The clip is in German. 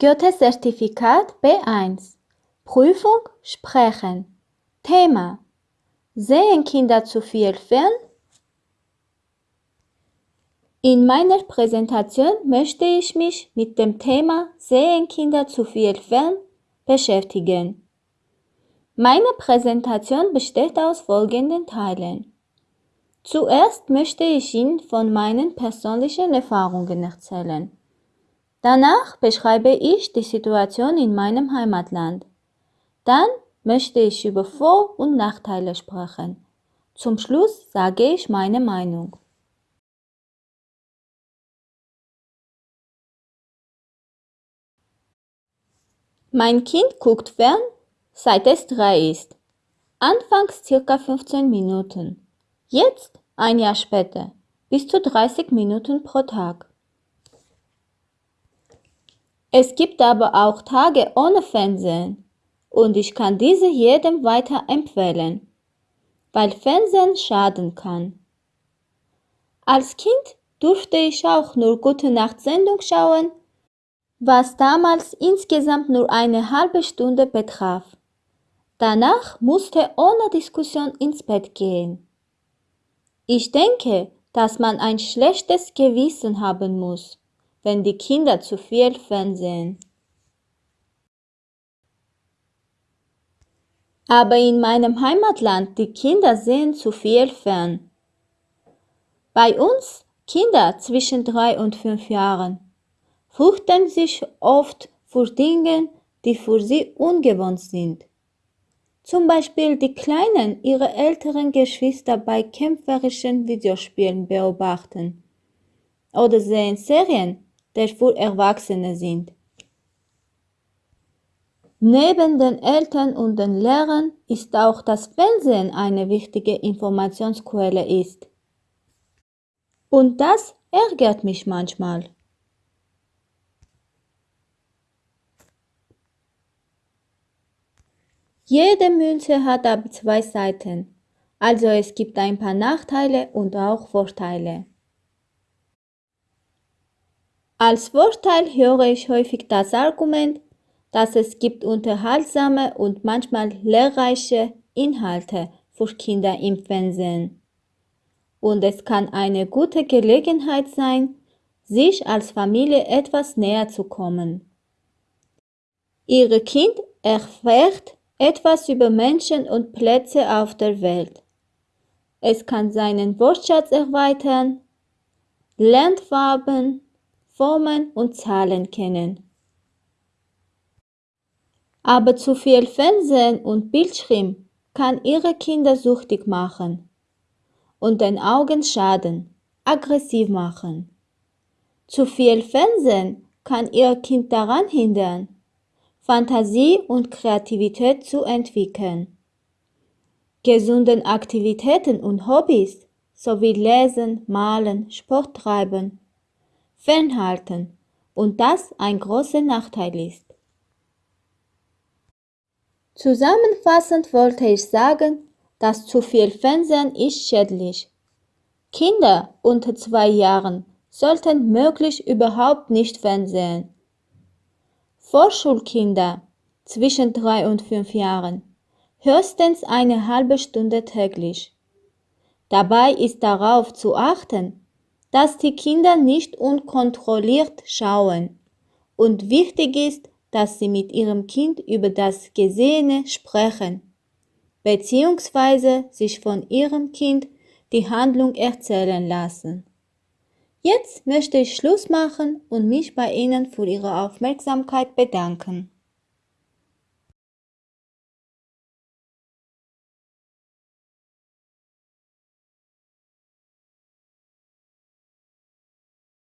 Goethe-Zertifikat B1 Prüfung Sprechen Thema Sehen Kinder zu viel fern? In meiner Präsentation möchte ich mich mit dem Thema Sehen Kinder zu viel fern beschäftigen. Meine Präsentation besteht aus folgenden Teilen. Zuerst möchte ich Ihnen von meinen persönlichen Erfahrungen erzählen. Danach beschreibe ich die Situation in meinem Heimatland. Dann möchte ich über Vor- und Nachteile sprechen. Zum Schluss sage ich meine Meinung. Mein Kind guckt fern, seit es drei ist. Anfangs circa 15 Minuten. Jetzt, ein Jahr später, bis zu 30 Minuten pro Tag. Es gibt aber auch Tage ohne Fernsehen und ich kann diese jedem weiter empfehlen, weil Fernsehen schaden kann. Als Kind durfte ich auch nur Gute Nacht Sendung schauen was damals insgesamt nur eine halbe Stunde betraf. Danach musste ohne Diskussion ins Bett gehen. Ich denke, dass man ein schlechtes Gewissen haben muss, wenn die Kinder zu viel Fernsehen. Aber in meinem Heimatland, die Kinder sehen zu viel fern. Bei uns Kinder zwischen drei und fünf Jahren fürchten sich oft vor Dingen, die für sie ungewohnt sind. Zum Beispiel die Kleinen ihre älteren Geschwister bei kämpferischen Videospielen beobachten oder sehen Serien, die für Erwachsene sind. Neben den Eltern und den Lehrern ist auch das Fernsehen eine wichtige Informationsquelle ist. Und das ärgert mich manchmal. Jede Münze hat aber zwei Seiten, also es gibt ein paar Nachteile und auch Vorteile. Als Vorteil höre ich häufig das Argument, dass es gibt unterhaltsame und manchmal lehrreiche Inhalte für Kinder im Fernsehen. Und es kann eine gute Gelegenheit sein, sich als Familie etwas näher zu kommen. Ihr Kind erfährt etwas über Menschen und Plätze auf der Welt. Es kann seinen Wortschatz erweitern, lernt Farben, Formen und Zahlen kennen. Aber zu viel Fernsehen und Bildschirm kann ihre Kinder süchtig machen und den Augen schaden, aggressiv machen. Zu viel Fernsehen kann ihr Kind daran hindern, Fantasie und Kreativität zu entwickeln. Gesunden Aktivitäten und Hobbys sowie Lesen, Malen, Sport treiben, fernhalten und das ein großer Nachteil ist. Zusammenfassend wollte ich sagen, dass zu viel Fernsehen ist schädlich. Kinder unter zwei Jahren sollten möglichst überhaupt nicht fernsehen. Vorschulkinder zwischen drei und fünf Jahren höchstens eine halbe Stunde täglich. Dabei ist darauf zu achten, dass die Kinder nicht unkontrolliert schauen und wichtig ist, dass sie mit ihrem Kind über das Gesehene sprechen, beziehungsweise sich von ihrem Kind die Handlung erzählen lassen. Jetzt möchte ich Schluss machen und mich bei Ihnen für Ihre Aufmerksamkeit bedanken.